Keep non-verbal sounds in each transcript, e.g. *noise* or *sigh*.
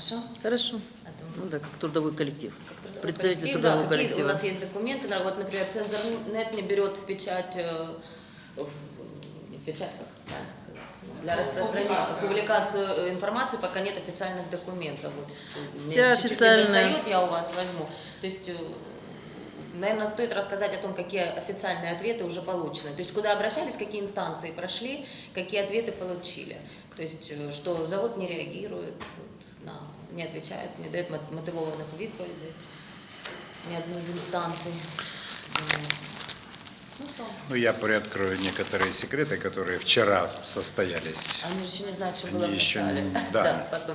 Хорошо? Хорошо. Это Ну да, как трудовой коллектив. как трудовой Представитель коллектив, трудового да, какие коллектива. у нас есть документы, вот, например, Цензорнет не берет в печать, э, в не в печать, как правильно сказать, ну, для распространения, Публикацию. публикацию э, информации, пока нет официальных документов. Вот, э, Вся мне чуть-чуть официальная- недостает, я у вас возьму. То есть, э, наверное, стоит рассказать о том, какие официальные ответы уже получены. То есть, куда обращались, какие инстанции прошли, какие ответы получили. То есть, э, что завод не реагирует, вот, на, не отвечает, не дает мот- мотивованных відповідей ни одной из инстанций. Ну что, Ну, я приоткрою некоторые секреты, которые вчера состоялись, они же еще не знают, что Они было в еще *laughs* да. Да,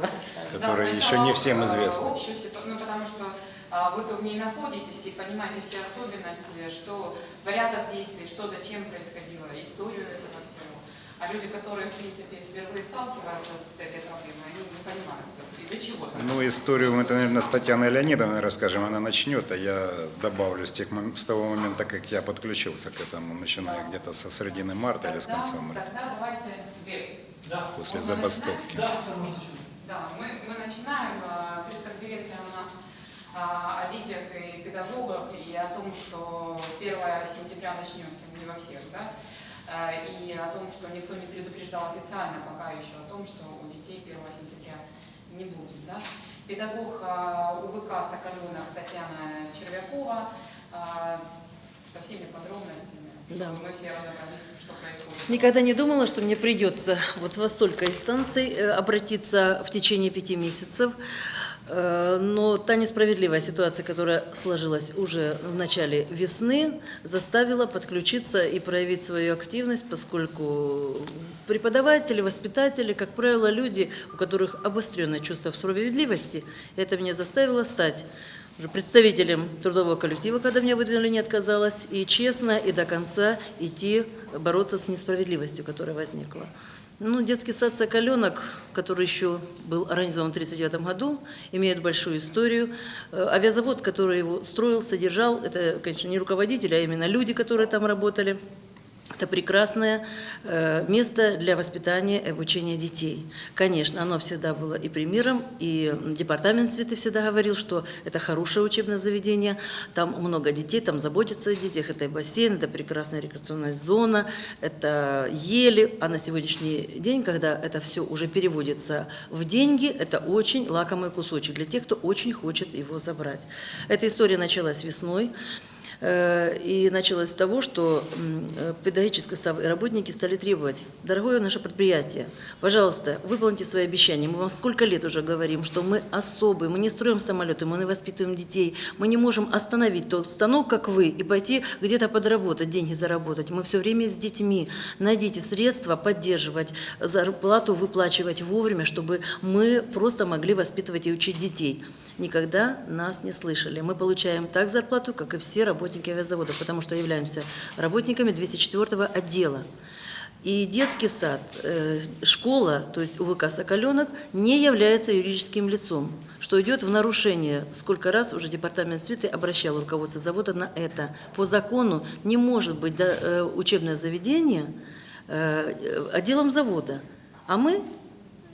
которые еще не всем э, известны. Общую ну, потому что а, вы-то в ней находитесь и понимаете все особенности, что порядок действий, что зачем происходило, историю этого. А люди, которые, в принципе, впервые сталкиваются с этой проблемой, они не понимают, из-за чего там. Ну, историю мы, это, наверное, с Татьяной Леонидовной расскажем, она начнет, а я добавлю с, тех, с того момента, как я подключился к этому, начиная где-то со середины марта или с Тогда- конца марта, Тогда давайте, Глеб, после можно забастовки. Да, мы, мы начинаем. а, Пресс-конференция у нас а, о детях и педагогах и о том, что 1 сентября начнется не во всех, да, и о том, что никто не предупреждал официально пока еще о том, что у детей 1 сентября не будет. Да. Педагог а, УВК «Соколенок» Татьяна Червякова а, со всеми подробностями, Да. мы все разобрались, что происходит. Никогда не думала, что мне придется вот во столько инстанций э, обратиться в течение пяти месяцев. Э, Но та несправедливая ситуация, которая сложилась уже в начале весны, заставила подключиться и проявить свою активность, поскольку преподаватели, воспитатели, как правило, люди, у которых обостренное чувство справедливости, это меня заставило стать представителем трудового коллектива, когда меня выдвинули, не отказалась, и честно, и до конца идти бороться с несправедливостью, которая возникла. Ну, детский сад «Соколенок», который еще был организован в 1939 году, имеет большую историю. Э, Авиазавод, который его строил, содержал, это, конечно, не руководители, а именно люди, которые там работали. Это прекрасное э, место для воспитания и обучения детей. Конечно, оно всегда было и примером, и департамент святы всегда говорил, что это хорошее учебное заведение, там много детей, там заботятся о детях, это и бассейн, это прекрасная рекреационная зона, это ели, а на сегодняшний день, когда это все уже переводится в деньги, это очень лакомый кусочек для тех, кто очень хочет его забрать. Эта история началась весной. Э, И началось с того, что э, педагогические работники стали требовать, дорогое наше предприятие, пожалуйста, выполните свои обещания. Мы вам сколько лет уже говорим, что мы особые, мы не строим самолеты, мы не воспитываем детей, мы не можем остановить тот станок, как вы, и пойти где-то подработать, деньги заработать. Мы все время с детьми. Найдите средства поддерживать, зарплату выплачивать вовремя, чтобы мы просто могли воспитывать и учить детей никогда нас не слышали. Мы получаем так зарплату, как и все работники авиазавода, потому что являемся работниками 204 отдела. И детский сад, э, школа, то есть УВК «Соколенок», не является юридическим лицом, что идет в нарушение. Сколько раз уже департамент свиты обращал руководство завода на это. По закону не может быть э, учебное заведение э, отделом завода. А мы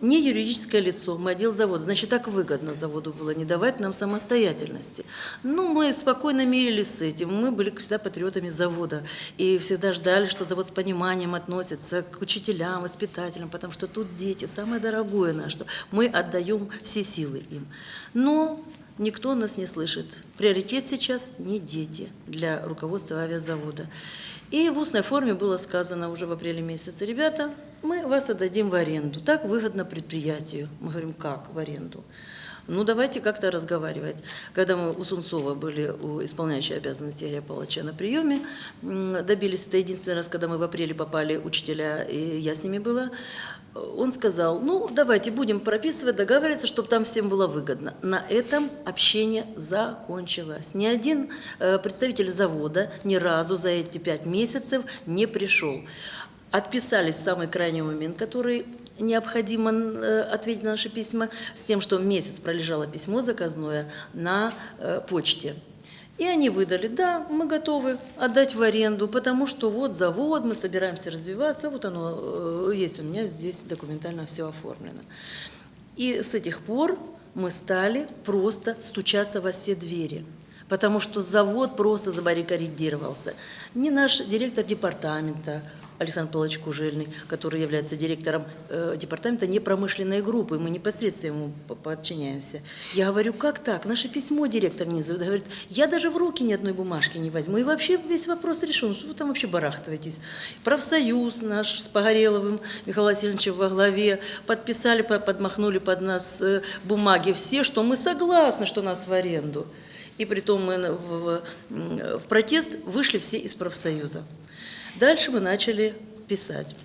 не юридическое лицо, мы отдел завода. Значит, так выгодно заводу было не давать нам самостоятельности. Ну, мы спокойно мирились с этим. Мы были всегда патриотами завода. И всегда ждали, что завод с пониманием относится к учителям, воспитателям, потому что тут дети, самое дорогое наше, что мы отдаем все силы им. Но никто нас не слышит. Приоритет сейчас не дети для руководства авиазавода. И в устной форме было сказано уже в апреле месяце, ребята, мы вас отдадим в аренду. Так выгодно предприятию. Мы говорим, как в аренду? Ну, давайте как-то разговаривать. Когда мы у Сунцова были, у исполняющей обязанности Игоря Павловича на приеме, добились, это единственный раз, когда мы в апреле попали, учителя, и я с ними была, он сказал, ну, давайте будем прописывать, договариваться, чтобы там всем было выгодно. На этом общение закончилось. Ни один э, представитель завода ни разу за эти пять месяцев не пришел. Отписались в самый крайний момент, который необходимо э, ответить на наши письма, с тем, что месяц пролежало письмо заказное на э, почте. И они выдали, да, мы готовы отдать в аренду, потому что вот завод, мы собираемся развиваться, вот оно э, есть у меня здесь документально все оформлено. И с этих пор мы стали просто стучаться во все двери. Потому что завод просто забаррикадировался. Не наш директор департамента, Александр Павлович Кужельный, который является директором э, департамента непромышленной группы, мы непосредственно ему по- подчиняемся. Я говорю, как так? Наше письмо директор не зовет. Говорит, я даже в руки ни одной бумажки не возьму. И вообще весь вопрос решен. Что вы там вообще барахтываетесь? Профсоюз наш с Погореловым Михаилом Васильевичем во главе подписали, по- подмахнули под нас э, бумаги все, что мы согласны, что нас в аренду. И притом мы на- в, в протест вышли все из профсоюза. Дальше мы начали писать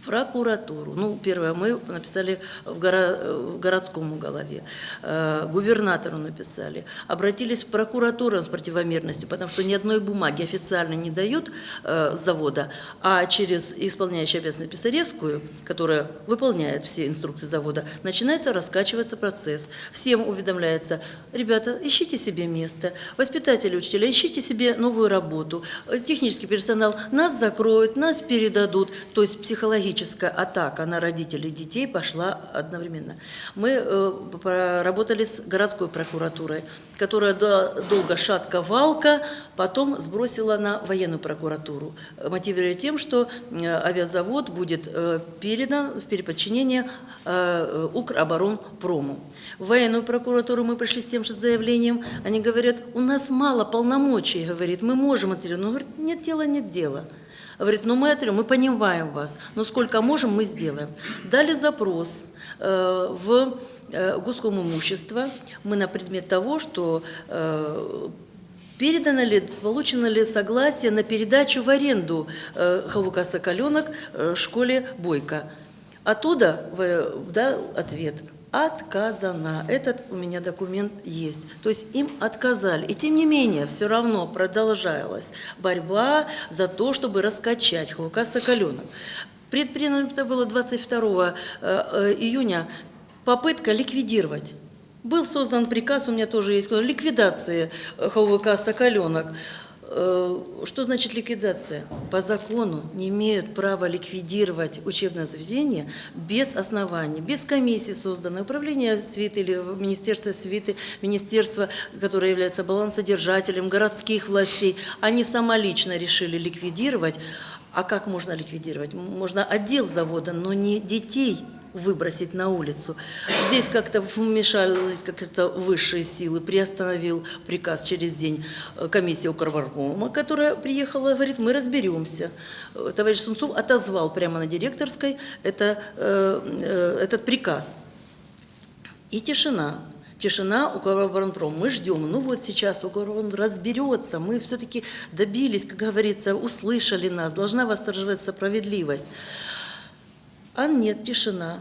в прокуратуру. Ну, первое, мы написали в, горо- в городском уголове, э, губернатору написали, обратились в прокуратуру с противомерностью, потому что ни одной бумаги официально не дают э, завода, а через исполняющую обязанность Писаревскую, которая выполняет все инструкции завода, начинается раскачиваться процесс. Всем уведомляется, ребята, ищите себе место, воспитатели, учителя, ищите себе новую работу, технический персонал, нас закроют, нас передадут, то есть психологическая атака на родителей детей пошла одновременно. Мы э, поработали с городской прокуратурой, которая до- долго шатка-валка, потом сбросила на военную прокуратуру, мотивируя тем, что э, авиазавод будет э, передан в переподчинение Укроборонпрому. В военную прокуратуру мы пришли с тем же заявлением, они говорят, у нас мало полномочий, говорит, мы можем но говорит, нет дела, нет дела. Говорит, ну мы это, мы понимаем вас, но сколько можем, мы сделаем. Дали запрос э, в э, гуском имущество, мы на предмет того, что э, передано ли, получено ли согласие на передачу в аренду э, ХВК «Соколенок» э, школе Бойко. Оттуда в- дал ответ – отказано. Этот у меня документ есть. То есть им отказали. И тем не менее, все равно продолжалась борьба за то, чтобы раскачать ХВК «Соколенок». Предпринято было 22 э, э, июня попытка ликвидировать. Был создан приказ, у меня тоже есть, ликвидации э, ХВК «Соколенок». Э, Что значит ликвидация? По закону не имеют права ликвидировать учебное заведение без оснований, без комиссии созданной, управление свиты или министерство свиты, министерство, которое является балансодержателем городских властей. Они самолично решили ликвидировать. А как можно ликвидировать? Можно отдел завода, но не детей выбросить на улицу. Здесь как-то вмешались, как говорится, высшие силы, приостановил приказ через день э, комиссия Укрваркома, которая приехала, говорит, мы разберемся. Э, Товарищ Сунцов отозвал прямо на директорской это, э, э, этот приказ. И тишина. Тишина у Укроборонпром. Мы ждем. Ну вот сейчас Укроборон разберется. Мы все-таки добились, как говорится, услышали нас. Должна восторжествовать справедливость. А нет, тишина.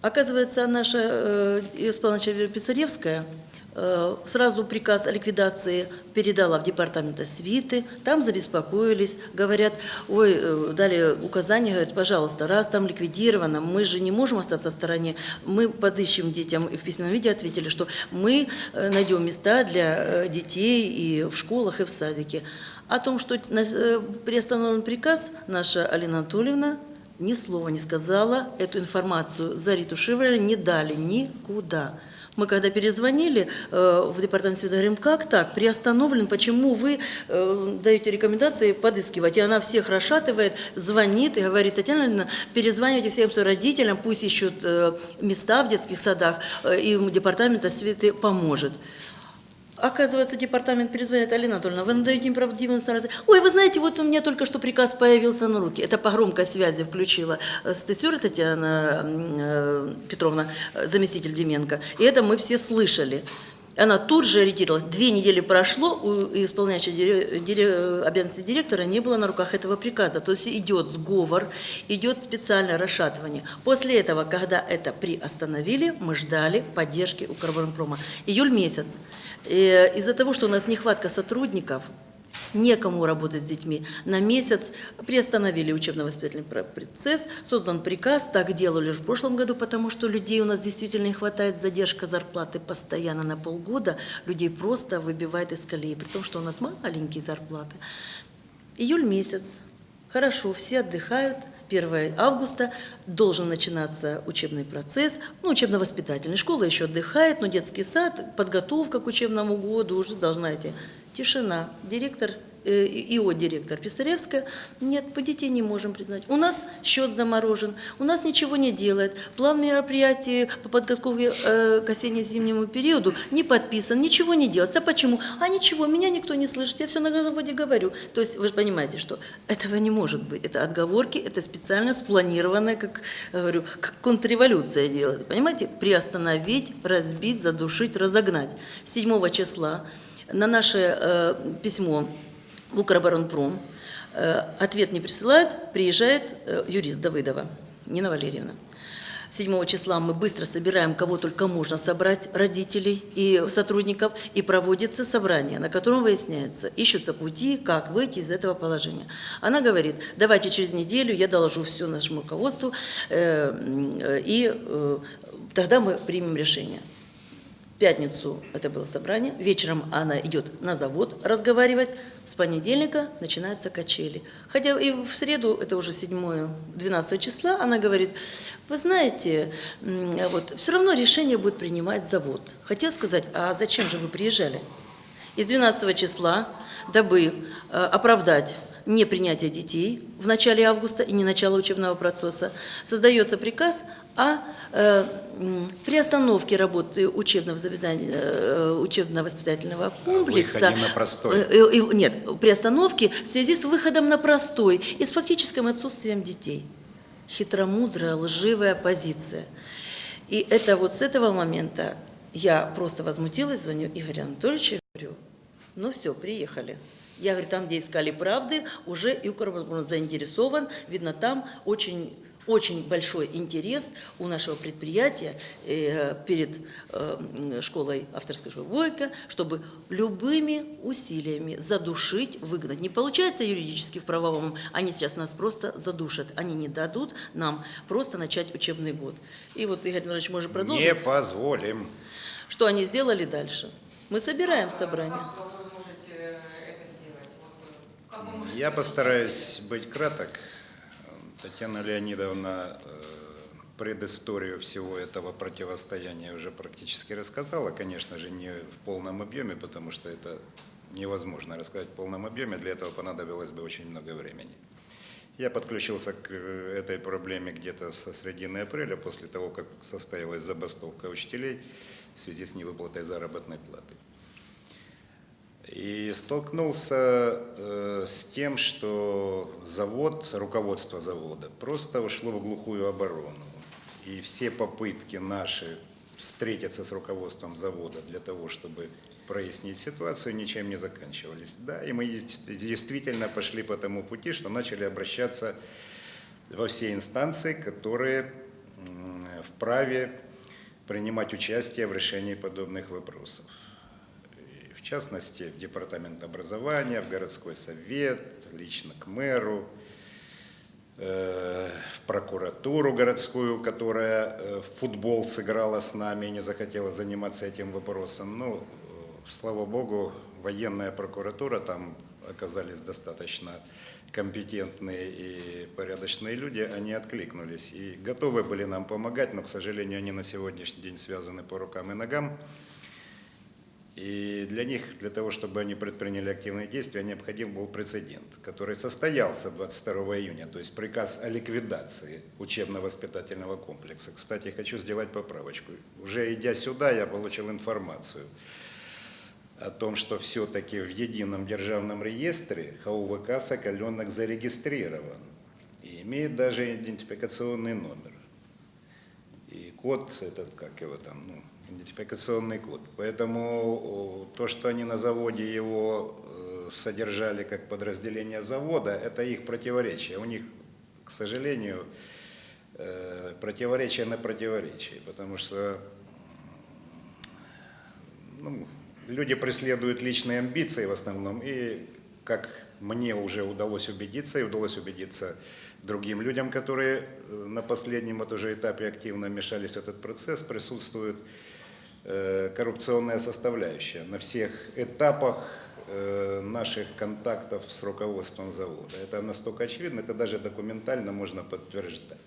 Оказывается, наша э, исполнительная Писаревская э, сразу приказ о ликвидации передала в департамент свиты, там забеспокоились, говорят, ой, э, дали указания, говорят, пожалуйста, раз там ликвидировано, мы же не можем остаться в стороне, мы подыщем детям, и в письменном виде ответили, что мы э, найдем места для э, детей и в школах, и в садике. О том, что э, приостановлен приказ, наша Алина Анатольевна ни слова не сказала, эту информацию заретушировали, не дали никуда. Мы когда перезвонили э, в департамент связи, говорим, как так, приостановлен, почему вы э, даете рекомендации подыскивать? И она всех расшатывает, звонит и говорит, Татьяна Леонидовна, перезванивайте всем родителям, пусть ищут э, места в детских садах, э, и департамент осветы поможет. Оказывается, департамент перезвонит, Алина Анатольевна, вы надаете неправдивую информацию. Ой, вы знаете, вот у меня только что приказ появился на руки. Это по громкой связи включила э, статьюра Татьяна э, Петровна, э, заместитель Деменко. И это мы все слышали. Она тут же ориентировалась. Две недели прошло, у исполняющей дире- дире- обязанности директора не было на руках этого приказа. То есть идет сговор, идет специальное расшатывание. После этого, когда это приостановили, мы ждали поддержки Укроборонпрома. Июль месяц. Э, Из-за того, что у нас нехватка сотрудников, некому работать с детьми. На месяц приостановили учебно-воспитательный про- процесс, создан приказ, так делали в прошлом году, потому что людей у нас действительно не хватает, задержка зарплаты постоянно на полгода, людей просто выбивает из колеи, при том, что у нас маленькие зарплаты. Июль месяц, хорошо, все отдыхают, 1 августа должен начинаться учебный процесс, ну, учебно-воспитательный. Школа еще отдыхает, но детский сад, подготовка к учебному году уже должна идти. Тишина. Директор э, ИО директор Писаревская, нет, по детей не можем признать. У нас счет заморожен, у нас ничего не делает. План мероприятий по подготовке э, к осенне-зимнему периоду не подписан, ничего не делается. А почему? А ничего, меня никто не слышит, я все на заводе говорю. То есть вы же понимаете, что этого не может быть. Это отговорки, это специально спланированное, как говорю, как контрреволюция делает. Понимаете? Приостановить, разбить, задушить, разогнать. 7 числа на наше э, письмо в Укроборонпром э, ответ не присылают, приезжает э, юрист Давыдова, Нина Валерьевна. 7 числа мы быстро собираем, кого только можно собрать, родителей и сотрудников, и проводится собрание, на котором выясняется, ищутся пути, как выйти из этого положения. Она говорит, давайте через неделю я доложу все нашему руководству, э, э, и э, тогда мы примем решение. Пятницу это было собрание, вечером она идет на завод разговаривать, с понедельника начинаются качели. Хотя и в среду, это уже 7-12 числа, она говорит, вы знаете, вот, все равно решение будет принимать завод. Хотела сказать, а зачем же вы приезжали? Из 12 числа, дабы э, оправдать непринятие детей в начале августа и не начало учебного процесса, создается приказ о э, приостановке работы учебно-воспитательного, э, учебно-воспитательного комплекса. выходе на простой. Э, э, Нет, приостановки в связи с выходом на простой и с фактическим отсутствием детей. Хитромудрая, лживая позиция. И это вот с этого момента я просто возмутилась, звоню Игорю Анатольевичу, говорю, ну все, приехали. Я говорю, там, где искали правды, уже Укроборонпром заинтересован. Видно, там очень, очень большой интерес у нашего предприятия э, перед э, школой авторской школы Войка, чтобы любыми усилиями задушить, выгнать. Не получается юридически в правовом, они сейчас нас просто задушат. Они не дадут нам просто начать учебный год. И вот, Игорь Анатольевич, может продолжить? Не позволим. Что они сделали дальше? Мы собираем собрание. Как вы можете это сделать? Вот, э, как вы можете Я постараюсь быть краток. Татьяна Леонидовна э, предысторию всего этого противостояния уже практически рассказала. Конечно же, не в полном объеме, потому что это невозможно рассказать в полном объеме. Для этого понадобилось бы очень много времени. Я подключился к э, этой проблеме где-то со середины апреля, после того, как состоялась забастовка учителей в связи с невыплатой заработной платы. И столкнулся э, с тем, что завод, руководство завода просто ушло в глухую оборону. И все попытки наши встретиться с руководством завода для того, чтобы прояснить ситуацию, ничем не заканчивались. Да, и мы действительно пошли по тому пути, что начали обращаться во все инстанции, которые вправе принимать участие в решении подобных вопросов. Частности, в Департамент образования, в городской совет, лично к мэру, э, в прокуратуру городскую, которая э, в футбол сыграла с нами и не захотела заниматься этим вопросом. Ну, э, слава богу, военная прокуратура, там оказались достаточно компетентные и порядочные люди, они откликнулись и готовы были нам помогать, но, к сожалению, они на сегодняшний день связаны по рукам и ногам. И для них, для того, чтобы они предприняли активные действия, необходим был прецедент, который состоялся 22 июня, то есть приказ о ликвидации учебно-воспитательного комплекса. Кстати, хочу сделать поправочку. Уже идя сюда, я получил информацию о том, что все-таки в едином державном реестре ХУВК «Соколенок» зарегистрирован и имеет даже идентификационный номер. И код этот, как его там, ну, идентификационный код. Поэтому то, что они на заводе его э, содержали как подразделение завода, это их противоречие. У них, к сожалению, э, противоречие на противоречие, потому что ну, люди преследуют личные амбиции в основном, и как мне уже удалось убедиться, и удалось убедиться другим людям, которые э, на последнем вот уже этапе активно вмешались в этот процесс, присутствует э, коррупционная составляющая на всех этапах э, наших контактов с руководством завода. Это настолько очевидно, это даже документально можно подтверждать.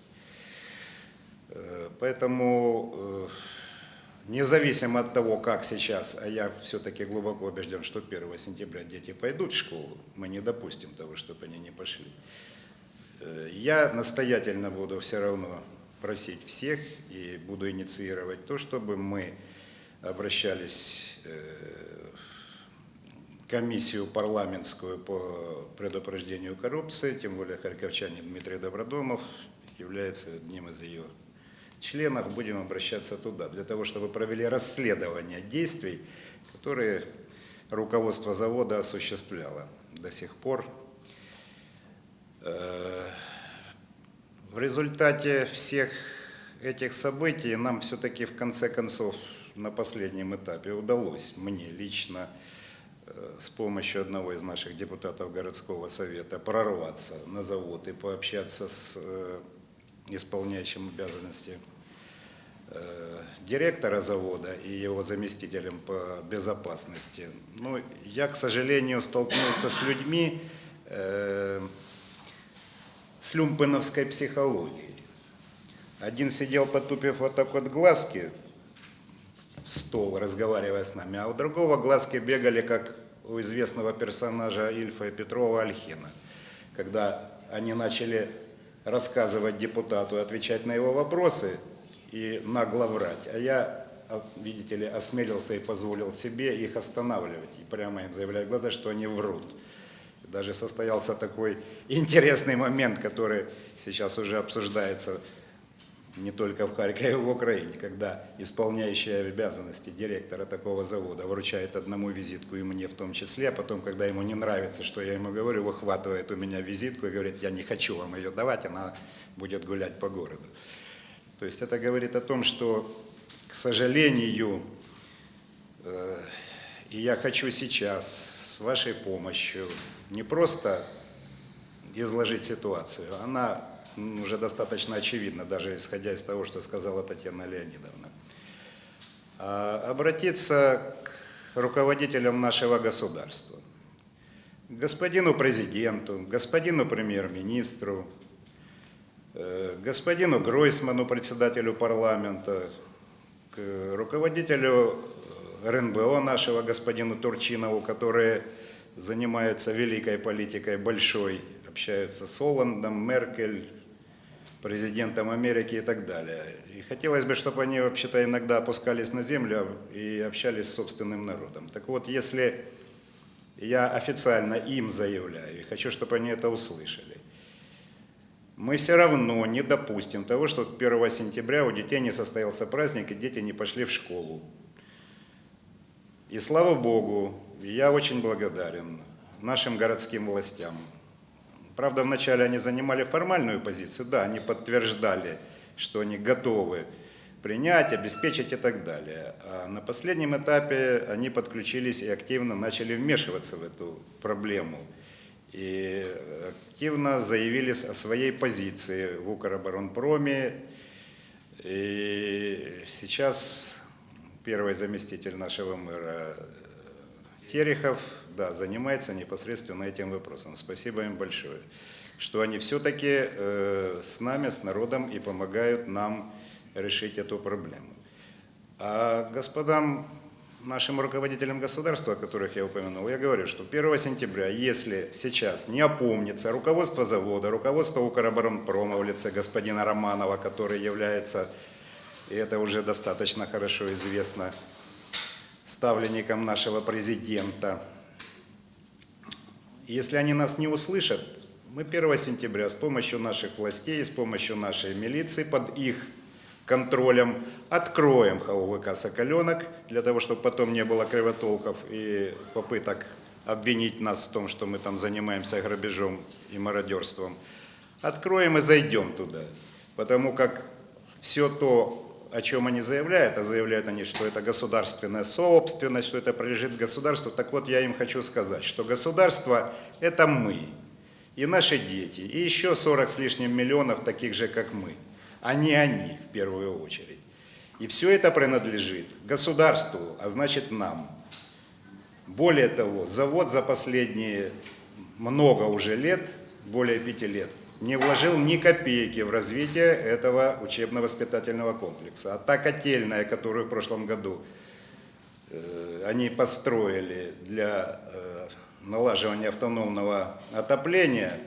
Поэтому, независимо от того, как сейчас, а я все-таки глубоко убежден, что 1 сентября дети пойдут в школу, мы не допустим того, чтобы они не пошли. Э, Я настоятельно буду все равно просить всех и буду инициировать то, чтобы мы обращались э, в комиссию парламентскую по предупреждению коррупции, тем более харьковчанин Дмитрий Добродомов является одним из ее членов, будем обращаться туда, для того, чтобы провели расследование действий, которые руководство завода осуществляло до сих пор. Э, В результате всех этих событий нам все-таки в конце концов на последнем этапе удалось, мне лично, э, с помощью одного из наших депутатов городского совета прорваться на завод и пообщаться с э, исполняющим обязанности э, директора завода и его заместителем по безопасности. Ну, я, к сожалению, столкнулся с людьми э, с люмпеновской психологией. Один сидел, потупив вот так вот глазки в стол, разговаривая с нами, а у другого глазки бегали, как у известного персонажа Ильфа и Петрова Альхина, когда они начали рассказывать депутату, отвечать на его вопросы и нагло врать. А я, видите ли, осмелился и позволил себе их останавливать и прямо им заявлять в глаза, что они врут. Даже состоялся такой *laughs* интересный момент, который сейчас уже обсуждается не только в Харькове, в Украине, когда исполняющий обязанности директора такого завода вручает одному визитку и мне в том числе, а потом, когда ему не нравится, что я ему говорю, выхватывает у меня визитку и говорит, я не хочу вам ее давать, она будет гулять по городу. То есть это говорит о том, что, к сожалению, э, и я хочу сейчас с вашей помощью не просто изложить ситуацию, она уже достаточно очевидна, даже исходя из того, что сказала Татьяна Леонидовна, а обратиться к руководителям нашего государства, господину президенту, господину премьер-министру, э, господину Гройсману, председателю парламента, к руководителю РНБО нашего, господину Турчинову, которые занимаются великой политикой, большой, общаются с Оландом, Меркель, президентом Америки и так далее. И хотелось бы, чтобы они вообще-то иногда опускались на землю и общались с собственным народом. Так вот, если я официально им заявляю, и хочу, чтобы они это услышали, мы все равно не допустим того, что 1 сентября у детей не состоялся праздник, и дети не пошли в школу. И слава Богу, я очень благодарен нашим городским властям. Правда, вначале они занимали формальную позицию, да, они подтверждали, что они готовы принять, обеспечить и так далее. А на последнем этапе они подключились и активно начали вмешиваться в эту проблему. И активно заявили о своей позиции в Укроборонпроме. И сейчас первый заместитель нашего мэра Терехов да, занимается непосредственно этим вопросом. Спасибо им большое, что они все-таки э, с нами, с народом и помогают нам решить эту проблему. А господам, нашим руководителям государства, о которых я упомянул, я говорю, что 1 сентября, если сейчас не опомнится руководство завода, руководство Укроборонпрома в лице господина Романова, который является, и это уже достаточно хорошо известно, ставленником нашего президента. Если они нас не услышат, мы 1 сентября с помощью наших властей, с помощью нашей милиции, под их контролем откроем ХОВК «Соколенок», для того, чтобы потом не было кривотолков и попыток обвинить нас в том, что мы там занимаемся грабежом и мародерством. Откроем и зайдем туда, потому как все то, о чем они заявляют, а заявляют они, что это государственная собственность, что это принадлежит государству, так вот я им хочу сказать, что государство – это мы, и наши дети, и еще 40 с лишним миллионов таких же, как мы, а не они в первую очередь. И все это принадлежит государству, а значит нам. Более того, завод за последние много уже лет, более пяти лет, не вложил ни копейки в развитие этого учебно-воспитательного комплекса. А та котельная, которую в прошлом году э, они построили для э, налаживания автономного отопления,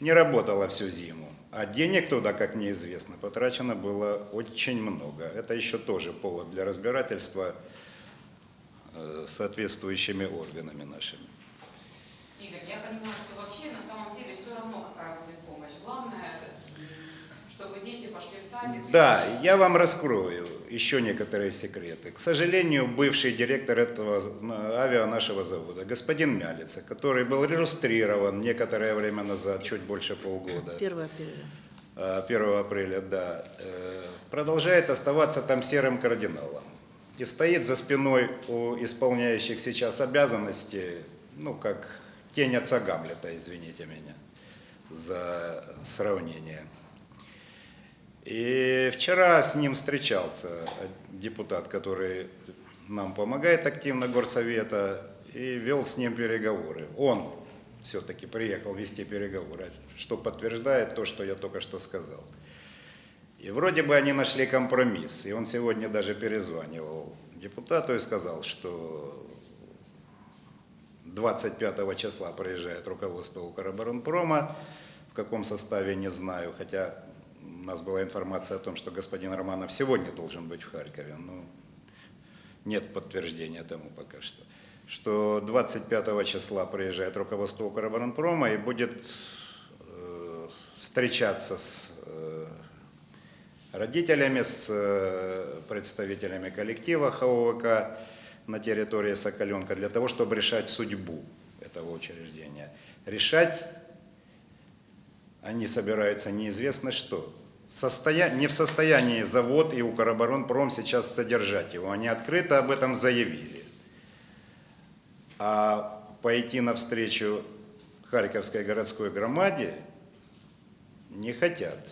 не работала всю зиму. А денег туда, как мне известно, потрачено было очень много. Это еще тоже повод для разбирательства э, соответствующими органами нашими. Игорь, я понимаю, что вообще на самом деле все равно, какая будет помощь. Главное, чтобы дети пошли в садик. Да, я вам раскрою еще некоторые секреты. К сожалению, бывший директор этого авиа нашего завода, господин Мялица, который был иллюстрирован некоторое время назад, чуть больше полгода, 1 апреля. э, 1 апреля, да, э, продолжает оставаться там серым кардиналом. И стоит за спиной у исполняющих сейчас обязанности, ну, как тень отца Гамлета, извините меня за сравнение. И вчера с ним встречался депутат, который нам помогает активно горсовета, и вел с ним переговоры. Он все-таки приехал вести переговоры, что подтверждает то, что я только что сказал. И вроде бы они нашли компромисс. И он сегодня даже перезванивал депутату и сказал, что 25 числа приезжает руководство Укроборонпрома. В каком составе, не знаю. Хотя у нас была информация о том, что господин Романов сегодня должен быть в Харькове. Но нет подтверждения тому пока что. Что 25 числа приезжает руководство Укроборонпрома и будет э, встречаться с э, родителями, с э, представителями коллектива ХОВК на территории Соколенка для того, чтобы решать судьбу этого учреждения. Решать они собираются неизвестно что. Состоя... Не в состоянии завод и Укроборонпром сейчас содержать его. Они открыто об этом заявили. А пойти навстречу Харьковской городской громаде не хотят.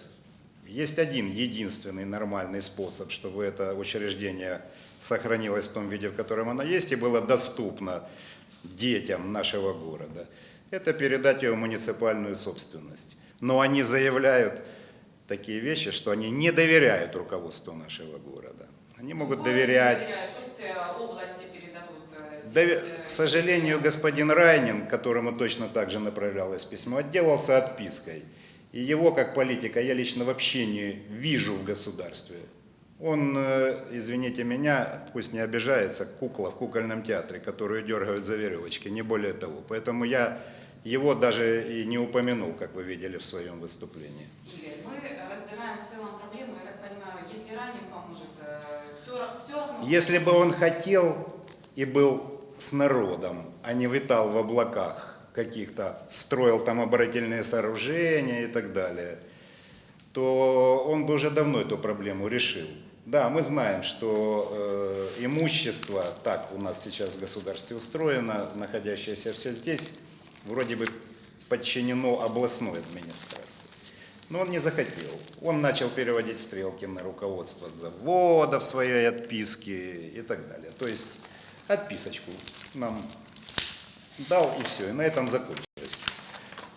Есть один единственный нормальный способ, чтобы это учреждение сохранилось в том виде, в котором оно есть, и было доступно детям нашего города. Это передать его в муниципальную собственность. Но они заявляют такие вещи, что они не доверяют руководству нашего города. Они могут Ну, доверять. Пусть э, области передадут. э, э, К сожалению, господин Райнин, которому точно так же направлялось письмо, отделался отпиской. И его, как политика, я лично вообще не вижу в государстве. Он, извините меня, пусть не обижается, кукла в кукольном театре, которую дергают за веревочки, не более того. Поэтому я его даже и не упомянул, как вы видели в своем выступлении. Игорь, мы разбираем в целом проблему, я так понимаю, если ранен поможет, все, все равно... Если бы он хотел и был с народом, а не витал в облаках каких-то, строил там оборонительные сооружения и так далее, то он бы уже давно эту проблему решил. Да, мы знаем, что э, имущество, так у нас сейчас в государстве устроено, находящееся все здесь, вроде бы подчинено областной администрации. Но он не захотел. Он начал переводить стрелки на руководство завода в своей отписке и так далее. То есть отписочку нам дал и все, и на этом закончилось.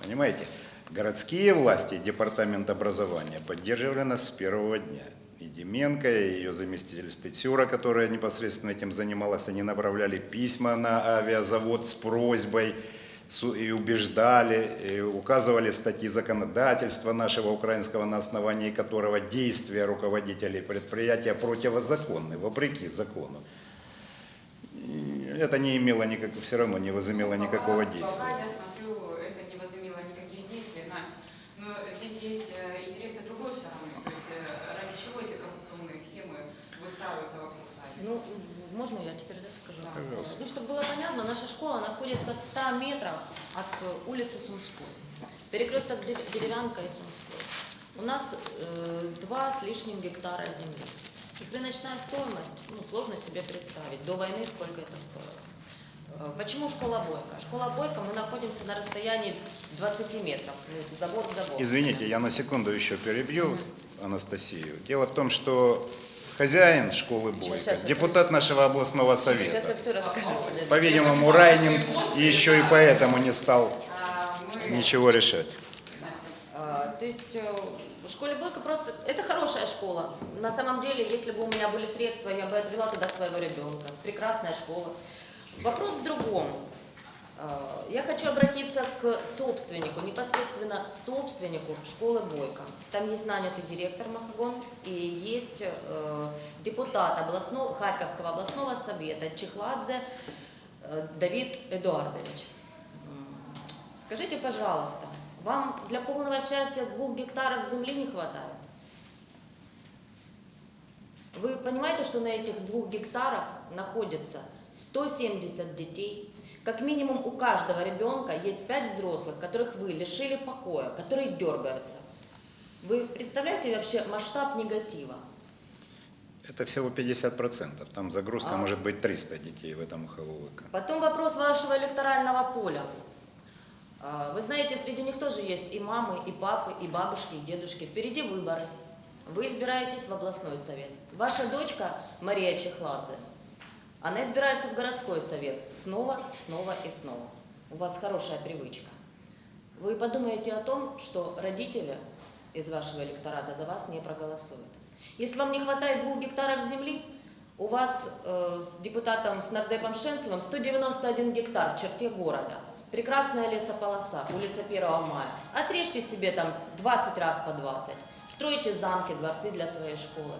Понимаете? Городские власти, департамент образования поддерживали нас с первого дня. И Деменко, и ее заместитель Стецюра, которая непосредственно этим занималась, они направляли письма на авиазавод с просьбой и убеждали, и указывали статьи законодательства нашего украинского, на основании которого действия руководителей предприятия противозаконны, вопреки закону. Это не имело никак, все равно не возымело никакого действия. Пока я смотрю, это не возымело никаких действий, Настя. Но здесь есть э, интересы другой стороны. То есть э, ради чего эти коррупционные схемы выстраиваются вокруг садика? Ну, можно я теперь да, скажу? Да. Пожалуйста. Ну, чтобы было понятно, наша школа находится в 100 метрах от э, улицы Сумской. Перекресток Дерев- Деревянка и Сумской. У нас э, два с лишним гектара земли. И рыночная стоимость, ну, сложно себе представить, до войны сколько это стоило. Э, Почему школа Бойко? Школа Бойко, мы находимся на расстоянии 20 метров, забор к забору. Извините, я на секунду еще перебью Анастасию. Дело в том, что хозяин школы Бойко, депутат нашего областного совета. По-видимому, Райнин еще и поэтому не стал ничего решать. А, То есть э, в школе Бойко просто... Это хорошая школа. На самом деле, если бы у меня были средства, я бы отвела туда своего ребенка. Прекрасная школа. Вопрос в другом. А, Я хочу обратиться к собственнику, непосредственно собственнику школы Бойко. Там есть нанятый директор Махагон и есть э, депутат областного, Харьковского областного совета Чехладзе э, Давид Эдуардович. Скажите, пожалуйста, вам для полного счастья двух гектаров земли не хватает? Вы понимаете, что на этих двух гектарах находится 170 детей? Как минимум у каждого ребенка есть пять взрослых, которых вы лишили покоя, которые дергаются. Вы представляете вообще масштаб негатива? Это всего 50%. Там загрузка А. может быть 300 детей в этом ХВВК. Потом вопрос вашего электорального поля. А, Вы знаете, среди них тоже есть и мамы, и папы, и бабушки, и дедушки. Впереди выборы. Вы избираетесь в областной совет. Ваша дочка Мария Чехладзе, она избирается в городской совет снова, снова и снова. У вас хорошая привычка. Вы подумаете о том, что родители из вашего электората за вас не проголосуют. Если вам не хватает двух гектаров земли, у вас э, с депутатом, с нардепом Шенцевым 191 гектар в черте города. Прекрасная лесополоса, улица 1 мая. Отрежьте себе там 20 раз по 20. Стройте замки, дворцы для своей школы.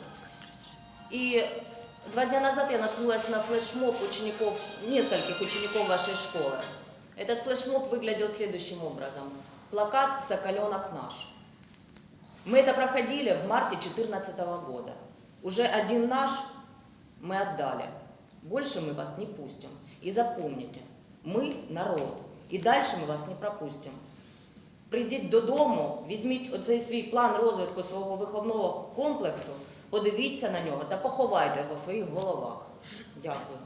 И два дня назад я наткнулась на флешмоб учеников, нескольких учеников вашей школы. Этот флешмоб выглядел следующим образом. Плакат «Соколенок наш». Мы это проходили в марте 2014 года. Уже один наш мы отдали. Больше мы вас не пустим. И запомните, мы народ. І далі ми вас не пропустимо. Прийдіть додому, візьміть оцей свій план розвитку свого виховного комплексу, подивіться на нього та поховайте його в своїх головах. Дякую.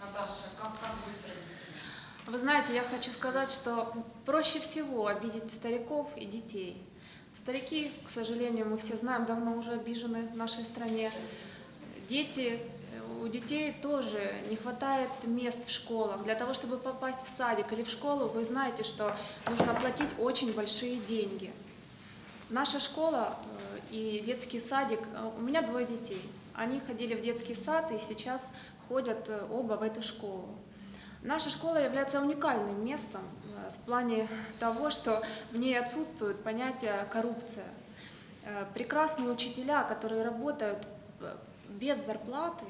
Наташа, как, как родителями? Вы знаете, я хочу сказать, что проще всего обидеть стариков и детей. Старики, к сожалению, мы все знаем, давно уже обижены в нашей стране. Дети, э, у детей тоже не хватает мест в школах. Для того, чтобы попасть в садик или в школу, вы знаете, что нужно платить очень большие деньги. Наша школа э, и детский садик, э, у меня двое детей. Они ходили в детский сад и сейчас ходят э, оба в эту школу. Наша школа является уникальным местом э, в плане того, что в ней отсутствует понятие коррупция. Э, Прекрасные учителя, которые работают без зарплаты,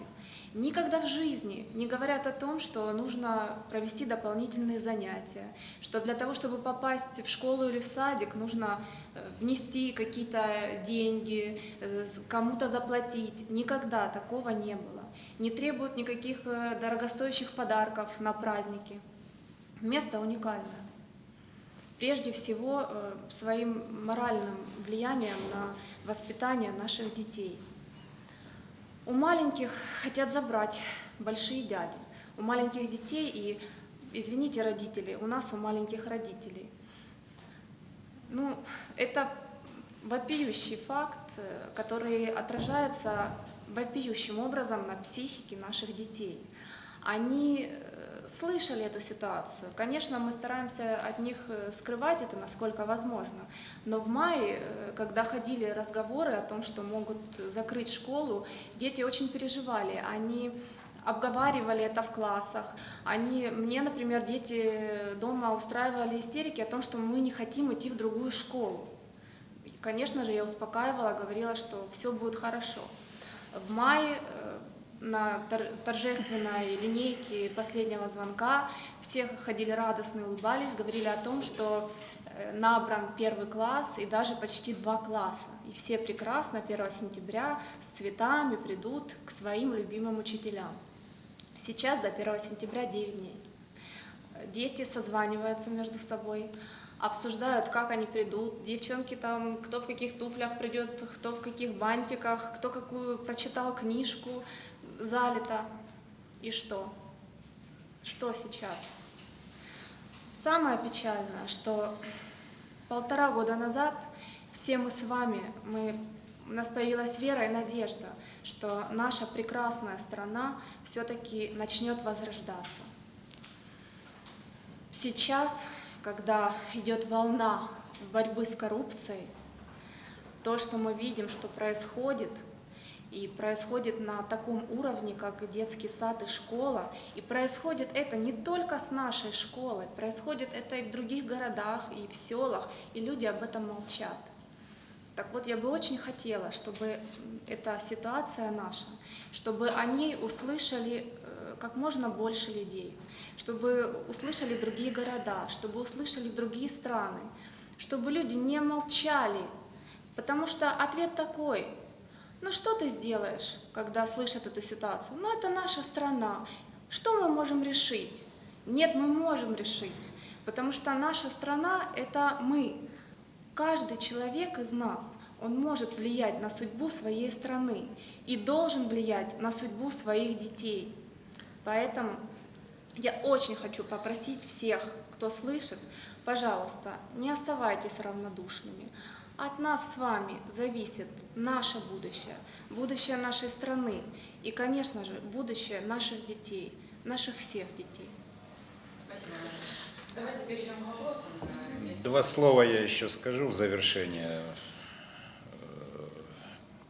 никогда в жизни не говорят о том, что нужно провести дополнительные занятия, что для того, чтобы попасть в школу или в садик, нужно э, внести какие-то деньги, э, кому-то заплатить. Никогда такого не было. Не требуют никаких э, дорогостоящих подарков на праздники. Место уникальное. Прежде всего, своим моральным влиянием на воспитание наших детей. У маленьких хотят забрать большие дяди. У маленьких детей и, извините, родители, у нас у маленьких родителей. Ну, это вопиющий факт, э, который отражается вопиющим образом на психике наших детей. Они э, слышали эту ситуацию. Конечно, мы стараемся от них э, скрывать это, насколько возможно. Но в мае, э, когда ходили разговоры о том, что могут закрыть школу, дети очень переживали. Они обговаривали это в классах. Они, мне, например, дети дома устраивали истерики о том, что мы не хотим идти в другую школу. Конечно же, я успокаивала, говорила, что все будет хорошо. В мае на тор- торжественной линейке последнего звонка все ходили радостные, улыбались, говорили о том, что э, набран первый класс и даже почти два класса. И все прекрасно 1 сентября с цветами придут к своим любимым учителям. Сейчас до 1 сентября 9 дней. Дети созваниваются между собой, обсуждают, как они придут. Девчонки там, кто в каких туфлях придет, кто в каких бантиках, кто какую прочитал книжку, залито. И что? Что сейчас? Самое печальное, что полтора года назад все мы с вами, мы у нас появилась вера и надежда, что наша прекрасная страна все-таки начнет возрождаться. Сейчас, когда идет волна борьбы с коррупцией, то, что мы видим, что происходит, и происходит на таком уровне, как детский сад и школа, и происходит это не только с нашей школой, происходит это и в других городах, и в селах, и люди об этом молчат. Так вот, я бы очень хотела, чтобы эта ситуация наша, чтобы о ней услышали э, как можно больше людей, чтобы услышали другие города, чтобы услышали другие страны, чтобы люди не молчали, потому что ответ такой, ну что ты сделаешь, когда слышат эту ситуацию? Ну это наша страна, что мы можем решить? Нет, мы можем решить, потому что наша страна – это мы, Каждый человек из нас, он может влиять на судьбу своей страны и должен влиять на судьбу своих детей. Поэтому я очень хочу попросить всех, кто слышит, пожалуйста, не оставайтесь равнодушными. От нас с вами зависит наше будущее, будущее нашей страны и, конечно же, будущее наших детей, наших всех детей. Спасибо. Давайте перейдем к вопросам. Два слова я еще скажу в завершение. Э,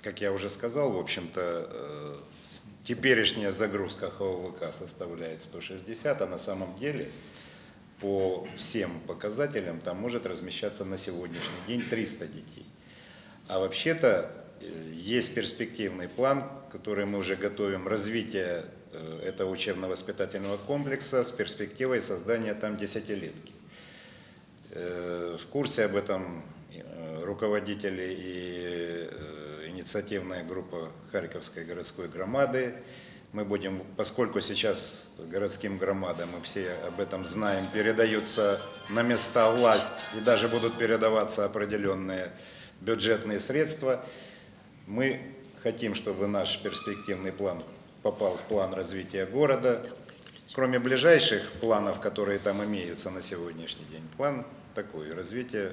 Как я уже сказал, в общем-то, э, теперешняя загрузка ХОВК составляет 160, а на самом деле по всем показателям там может размещаться на сегодняшний день 300 детей. А вообще-то э, есть перспективный план, который мы уже готовим, развитие э, этого учебно-воспитательного комплекса с перспективой создания там десятилетки. Э, В курсе об этом руководители и инициативная группа Харьковской городской громады. Мы будем, поскольку сейчас городским громадам, мы все об этом знаем, передаются на места власть и даже будут передаваться определенные бюджетные средства, мы хотим, чтобы наш перспективный план попал в план развития города. Кроме ближайших планов, которые там имеются на сегодняшний день, план такой, развитие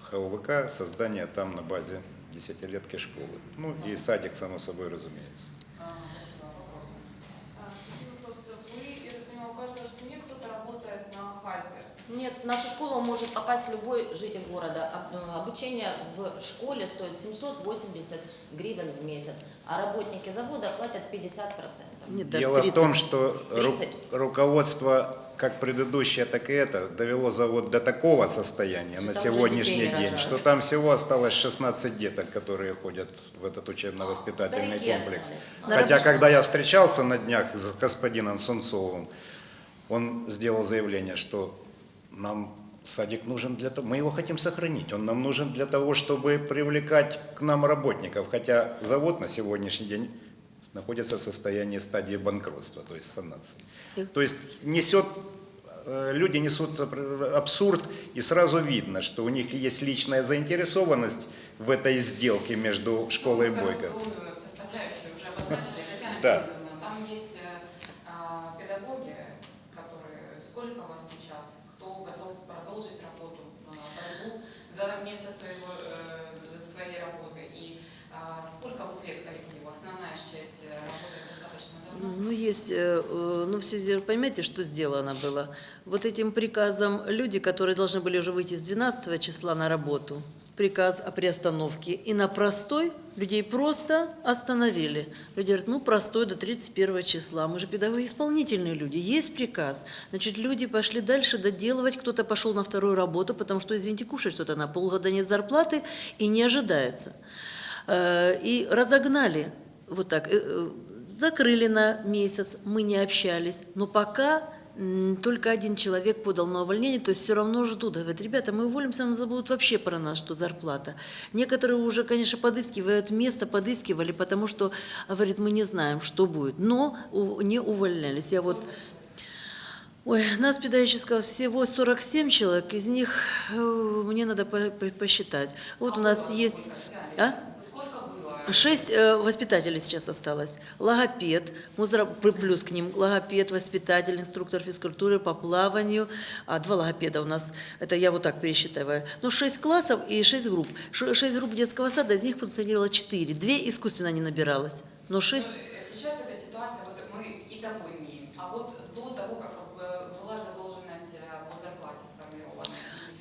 ХОВК, создание там на базе десятилетки школы. Ну и садик, само собой, разумеется. А, Спасибо. Вопросы? А, такой вопрос. Вы, я так понимаю, у каждой семьи кто-то работает на ХАЗе. Нет, в нашу школу может попасть любой житель города. Э, Обучение в школе стоит 780 гривен в месяц, а работники завода платят 50%. Нет, Дело в 30. том, что ру- 30. руководство, как предыдущее, так и это, довело завод до такого состояния Что на сегодняшний день, рожают. что там всего осталось 16 деток, которые ходят в этот учебно-воспитательный комплекс. остались. Хотя, когда я встречался на днях с господином Сунцовым, он сделал заявление, что нам садик нужен для того, мы его хотим сохранить, он нам нужен для того, чтобы привлекать к нам работников, хотя завод на сегодняшний день находится в состоянии стадии банкротства, то есть санации. То есть несет, э, люди несут абсурд, и сразу видно, что у них есть личная заинтересованность в этой сделке между школой Ну, Бойко. Да. Федоровна, там есть э, а, педагоги, которые... Сколько вас сейчас? Кто готов продолжить работу, а, борьбу за место своего, э, за своей работы? И а, сколько вот лет коллективу? Основная ж часть э, работает достаточно давно. Ну, есть, э, э, ну, в связи, понимаете, что сделано было? Вот этим приказом люди, которые должны были уже выйти с 12 числа на работу, приказ о приостановке, и на простой людей просто остановили. Люди говорят, ну, простой до 31 числа, мы же педагоги исполнительные люди, есть приказ. Значит, люди пошли дальше доделывать, кто-то пошел на вторую работу, потому что, извините, кушать что-то на полгода нет зарплаты и не ожидается. Э, И разогнали вот так, закрыли на месяц, мы не общались, но пока только один человек подал на увольнение, то есть все равно ждут. Говорят, ребята, мы уволимся, мы забудут вообще про нас, что зарплата. Некоторые уже, конечно, подыскивают место, подыскивали, потому что, говорит, мы не знаем, что будет, но не увольнялись. Я вот Ой, нас педагогического всего 47 человек, из них э, мне надо по- по- посчитать. Вот у нас есть... А? Шесть э, воспитателей сейчас осталось. Логопед, музра- плюс к ним логопед, воспитатель, инструктор физкультуры по плаванию. А два логопеда у нас, это я вот так пересчитываю. Ну, шесть классов и шесть групп. Ш- Шесть групп детского сада, из них функционировало четыре. Две искусственно не набиралось. Но шесть... Ну, Сейчас эта ситуация, вот мы и того имеем, а вот до того, как э, была задолженность э, по зарплате сформирована.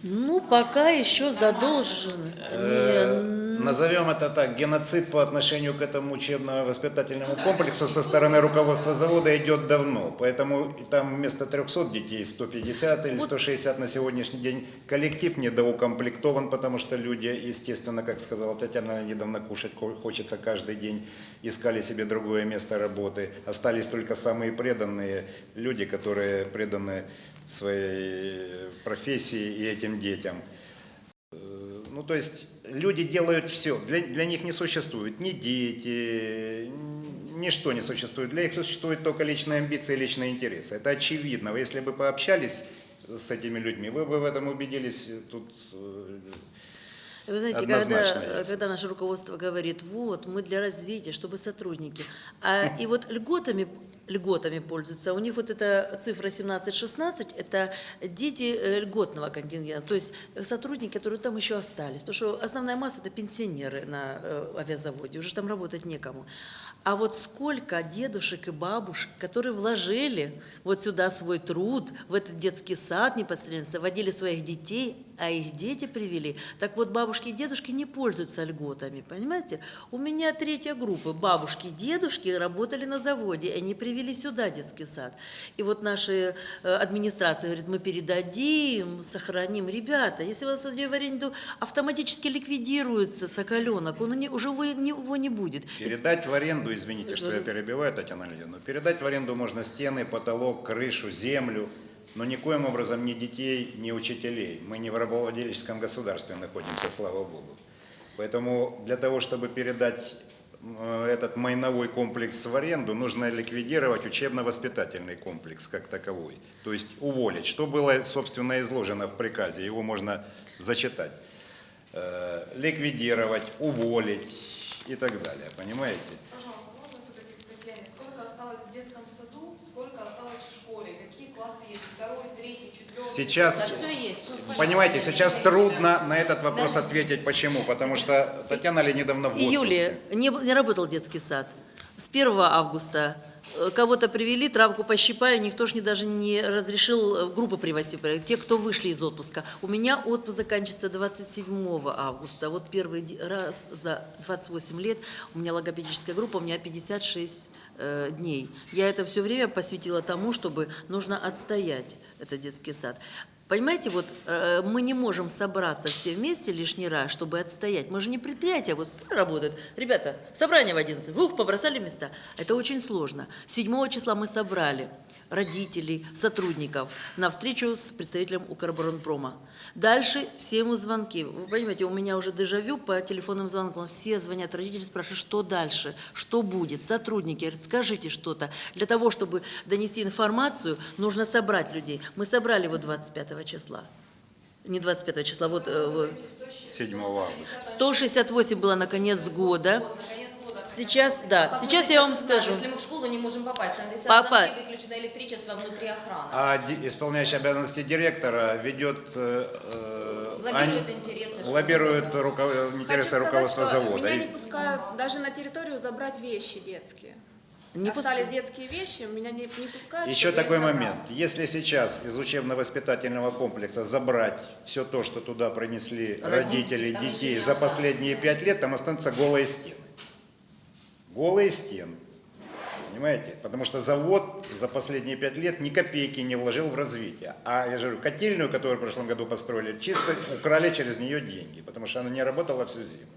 Ну, пока еще задолженность. Э, Назовем это так, геноцид по отношению к этому учебно-воспитательному комплексу со стороны руководства завода идет давно. Поэтому там вместо 300 детей 150 или 160 на сегодняшний день. Коллектив недоукомплектован, потому что люди, естественно, как сказала Татьяна недавно, кушать хочется каждый день. Искали себе другое место работы. Остались только самые преданные люди, которые преданы своей профессии и этим детям. Ну, то есть люди делают все. Для, для них не существует ни дети, ничто не существует. Для них существуют только личные амбиции, личные интересы. Это очевидно. Вы Если бы пообщались с этими людьми, вы бы в этом убедились тут. э, Вы знаете, Однозначно когда, есть. когда наше руководство говорит, вот, мы для развития, чтобы сотрудники, а, и вот льготами, льготами пользуются, у них вот эта цифра 17-16, это дети э, льготного контингента, то есть сотрудники, которые там еще остались, потому что основная масса это пенсионеры на э, авиазаводе, уже там работать некому. А вот сколько дедушек и бабушек, которые вложили вот сюда свой труд, в этот детский сад непосредственно, водили своих детей, а их дети привели. Так вот, бабушки и дедушки не пользуются льготами, понимаете? У меня третья группа. Бабушки и дедушки работали на заводе, они привели сюда детский сад. И вот наши э, администрации говорят, мы передадим, сохраним. Ребята, если вас в аренду автоматически ликвидируется соколенок, он не- уже его не будет. Передать в аренду, извините, что я перебиваю, Татьяна Леонидовна, передать в аренду можно стены, потолок, крышу, землю, но никоим образом ни детей, ни учителей. Мы не в рабовладельческом государстве находимся, слава Богу. Поэтому для того, чтобы передать э, этот майновой комплекс в аренду, нужно ликвидировать учебно-воспитательный комплекс как таковой. То есть уволить. Что было, собственно, изложено в приказе, его можно зачитать. Э, Ликвидировать, уволить и так далее. Понимаете? Пожалуйста, можно все-таки к Татьяне? Сколько осталось в детском саду, сколько осталось в школе? Какие классы есть? Второй, третий, четвертый? Да Сейчас, все есть. понятно. понимаете, сейчас трудно на этот вопрос Да. ответить. Почему? Потому что Татьяна Леонидовна в отпуске. июле не, не работал детский сад. С 1 августа кого-то привели, травку пощипали, никто же не, даже не разрешил э, группу привозить, те, кто вышли из отпуска. У меня отпуск заканчивается 27 августа. Вот первый раз за 28 лет у меня логопедическая группа, у меня 56 э, дней. Я это все время посвятила тому, чтобы нужно отстоять этот детский сад. Понимаете, вот э, мы не можем собраться все вместе лишний раз, чтобы отстоять. Мы же не предприятие, вот работают. Ребята, собрание в 11, ух, побросали места. Это очень сложно. 7 числа мы собрали родителей, сотрудников на встречу с представителем Укрборонпрома. Дальше все ему звонки. Вы понимаете, у меня уже дежавю по телефонным звонкам. Все звонят, родители спрашивают, что дальше, что будет. Сотрудники говорят, скажите что-то. Для того, чтобы донести информацию, нужно собрать людей. Мы собрали его 25 числа. Не 25 числа, вот, э, вот 7 августа. 168 было на конец года. Сейчас, да, сейчас я вам скажу. Если мы в школу не можем попасть, там висят Попа- замки, выключено электричество внутри охраны. А исполняющий обязанности директора ведет, э, э, Лоббирует интересы. лоббирует такое. руко- Хочу интересы сказать, руководства что завода. Меня не пускают даже на территорию забрать вещи детские. Не Остались пускай. детские вещи, меня не, не пускают. Еще такой момент. Если сейчас из учебно-воспитательного комплекса забрать все то, что туда принесли родители, еще детей за последние пять лет, там останутся голые стены. Голые стены. Понимаете? Потому что завод за последние пять лет ни копейки не вложил в развитие. А я же говорю, котельную, которую в прошлом году построили, чисто украли через нее деньги, потому что она не работала всю зиму.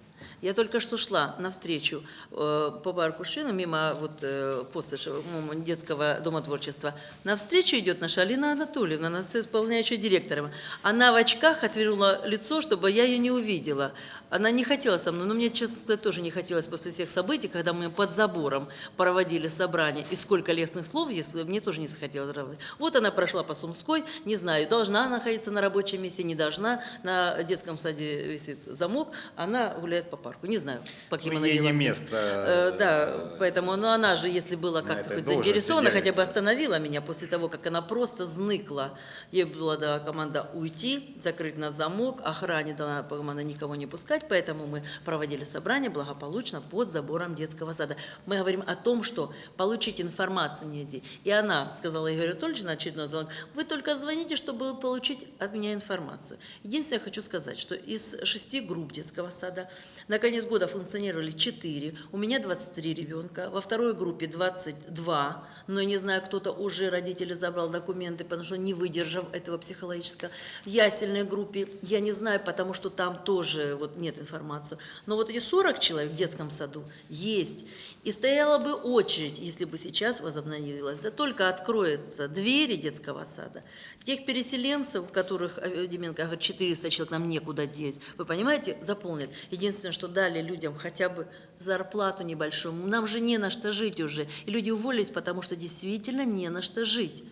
Я только что шла навстречу э, по парку Швена, мимо вот э, посыша, детского дома творчества. Навстречу идет наша Алина Анатольевна, она исполняющая директором. Она в очках отвернула лицо, чтобы я ее не увидела. Она не хотела со мной, но мне, честно сказать, тоже не хотелось после всех событий, когда мы под забором проводили собрание, и сколько лестных слов, если мне тоже не захотелось. Вот она прошла по Сумской, не знаю, должна находиться на рабочем месте, не должна. На детском саде висит замок, она гуляет по парку. Парку. Не знаю, по каким Ну, она ей не место, Э, Да, э, поэтому, ну она же, если была как-то хоть заинтересована, хотя бы остановила меня после того, как она просто зныкла. Ей была дана команда уйти, закрыть на замок, охране дана команда никого не пускать, поэтому мы проводили собрание благополучно под забором детского сада. Мы говорим о том, что получить информацию негде. И она сказала Игорю Анатольевичу на очередной звонок, вы только звоните, чтобы получить от меня информацию. Единственное, я хочу сказать, что из шести групп детского сада на конец года функционировали четыре, у меня 23 ребенка, во второй группе 22, но я не знаю, кто-то уже родители забрал документы, потому что не выдержав этого психологического. В ясельной группе я не знаю, потому что там тоже вот нет информации. Но вот эти 40 человек в детском саду есть. И стояла бы очередь, если бы сейчас возобновилась. Да только откроются двери детского сада. Тех переселенцев, которых э, Деменко говорит, 400 человек нам некуда деть, вы понимаете, заполнят. Единственное, что дали людям хотя бы зарплату небольшую. Нам же не на что жить уже. И люди уволились, потому что действительно не на что жить.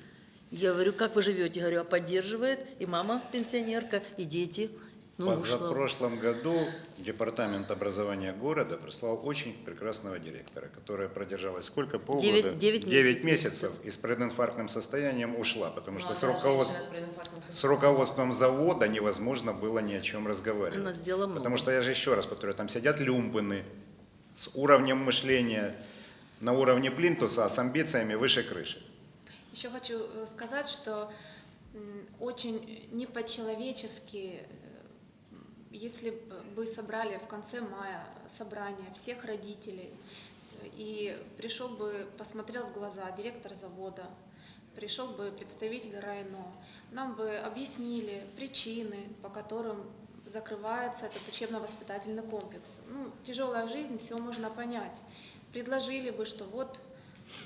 Я говорю, как вы живете? Я говорю, а поддерживает и мама пенсионерка, и дети. Ну, позапрошлом году Департамент образования города прислал очень прекрасного директора, которая продержалась сколько? Полгода? Девять- девять Девять месяцев. месяцев и с прединфарктным состоянием ушла, потому что с, женщина с руководством завода невозможно было ни о чем разговаривать. Она сделала много. Потому что я же еще раз повторю, там сидят люмпыны с уровнем мышления на уровне плинтуса, а с амбициями выше крыши. Еще хочу э, сказать, что очень не по-человечески, если бы собрали в конце мая собрание всех родителей и пришел бы, посмотрел в глаза директор завода, пришел бы представитель районо, нам бы объяснили причины, по которым закрывается этот учебно-воспитательный комплекс. Ну, тяжелая жизнь, все можно понять. Предложили бы, что вот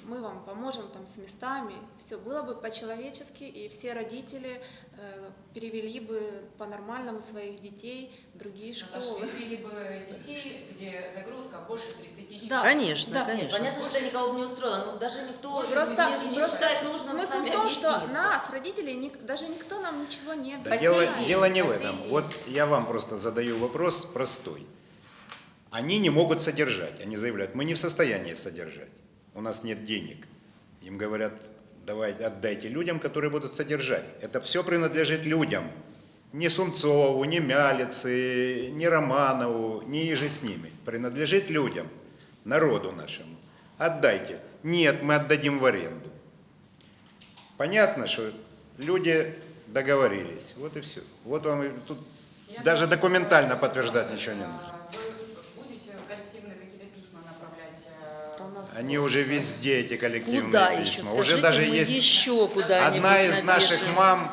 мы вам поможем там с местами, все было бы по-человечески, и все родители э, перевели бы по-нормальному своих детей в другие Наташа, школы. перевели бы детей, где загрузка больше 30 человек. Да. Конечно, Да. Нет, конечно. понятно, что это никого бы не устроило, но даже никто же Просто, не, не просто считает нужным смысл в том, что нас, родителей, ник- даже никто нам ничего не сей дело, дело не в этом. Вот я вам просто задаю вопрос простой. Они не могут содержать. Они заявляют, мы не в состоянии содержать. У нас нет денег. Им говорят, давай отдайте людям, которые будут содержать. Это все принадлежит людям. Не Сумцову, не Мялице, не Романову, не иже с ними. Принадлежит людям, народу нашему. Отдайте. Нет, мы отдадим в аренду. Понятно, что люди договорились. Вот и все. Вот вам и тут Я даже документально подтверждать ничего не нужно. Вы будете коллективные какие-то письма направлять? э, У нас Они уже везде, эти коллективные Куда еще? письма. Скажите, уже даже мы есть еще куда-нибудь одна из наших мам,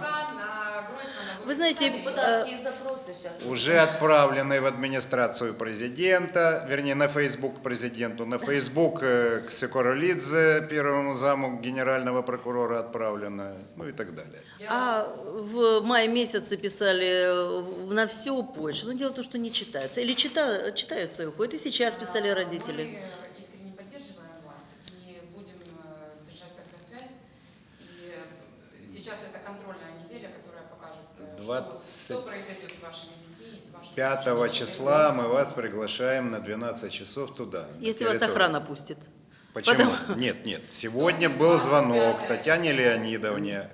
Вы знаете, депутатские запросы сейчас. уже отправленной в администрацию президента, вернее, на Facebook президенту, на Facebook э, к Секоролидзе, первому заму генерального прокурора отправлено, ну и так далее. А в мае месяце писали э, на всю почту. Но дело в том, что не читаются. Или чита- читаются и уходят. И сейчас писали родители. 25 числа мы вас приглашаем на 12 часов туда. Если вас охрана пустит. Почему? Потом... *laughs* Нет, нет. Сегодня был звонок Татьяне Леонидовне.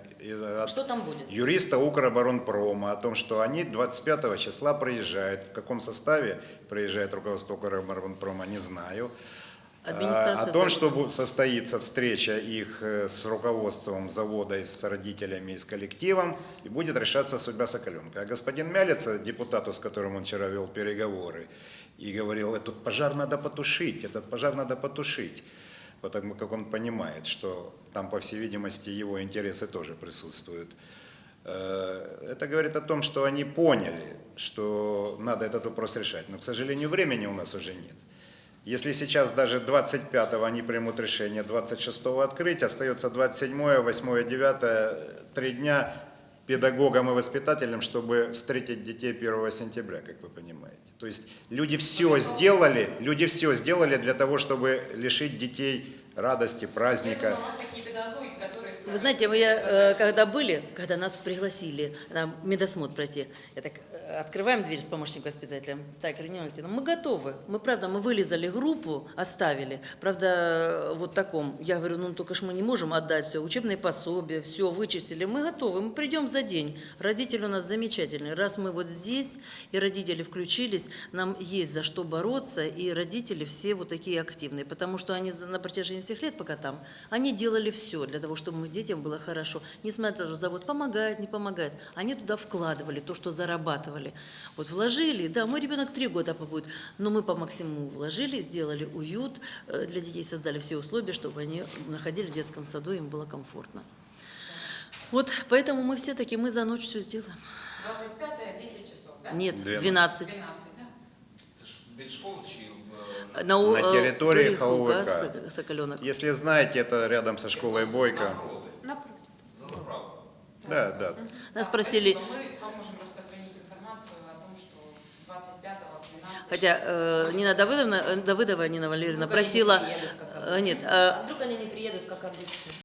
Что там будет? Юриста Укроборонпрома о том, что они 25 числа приезжают. В каком составе приезжает руководство Укроборонпрома, не знаю. О том, что состоится встреча их э, с руководством завода, и с родителями и с коллективом, и будет решаться судьба Соколенка. А господин Мялица, депутату, с которым он вчера вел переговоры, и говорил, этот пожар надо потушить, этот пожар надо потушить, потому как он понимает, что там, по всей видимости, его интересы тоже присутствуют. Э, Это говорит о том, что они поняли, что надо этот вопрос решать. Но, к сожалению, времени у нас уже нет. Если сейчас даже 25-го они примут решение, 26-го открыть, остается 27-е, 8-е, 9 три дня педагогам и воспитателям, чтобы встретить детей 1 сентября, как вы понимаете. То есть люди все сделали, люди все сделали для того, чтобы лишить детей радости, праздника. думаю, у нас такие педагоги, которые Вы знаете, мы, э, когда были, когда нас пригласили на медосмотр пройти, я так э, открываем дверь с помощником воспитателя. Так, Ирина мы готовы. Мы, правда, мы вылезали группу, оставили. Правда, э, вот таком. Я говорю, ну только ж мы не можем отдать все, учебные пособия, все вычистили. Мы готовы, мы придем за день. Родители у нас замечательные. Раз мы вот здесь, и родители включились, нам есть за что бороться, и родители все вот такие активные, потому что они на протяжении всех лет, пока там, они делали все для того, чтобы мы детям было хорошо. Несмотря на то, что завод помогает, не помогает, они туда вкладывали то, что зарабатывали. Вот вложили, да, мой ребенок три года побудет, но мы по максимуму вложили, сделали уют э, для детей, создали все условия, чтобы они находились в детском саду, им было комфортно. Вот, поэтому мы все таки мы за ночь все сделаем. 25 10 часов, да? Нет, 12. 12. 12, да? Це ж біля школи чи в На, На э, территории газ, Соколенок. Если знаете, это рядом со школой Бойко. Напроти, Напротив. за заправкою. Да, да. Нас Да, просили, спасибо. Мы поможем распространить информацию о том, что 25-го, 12 хотя э, Нина Давыдовна, э, Давыдова Нина Валерьевна Вдруг они не просила, приедут, как э, нет, э, А вдруг они не приедут, как обычно?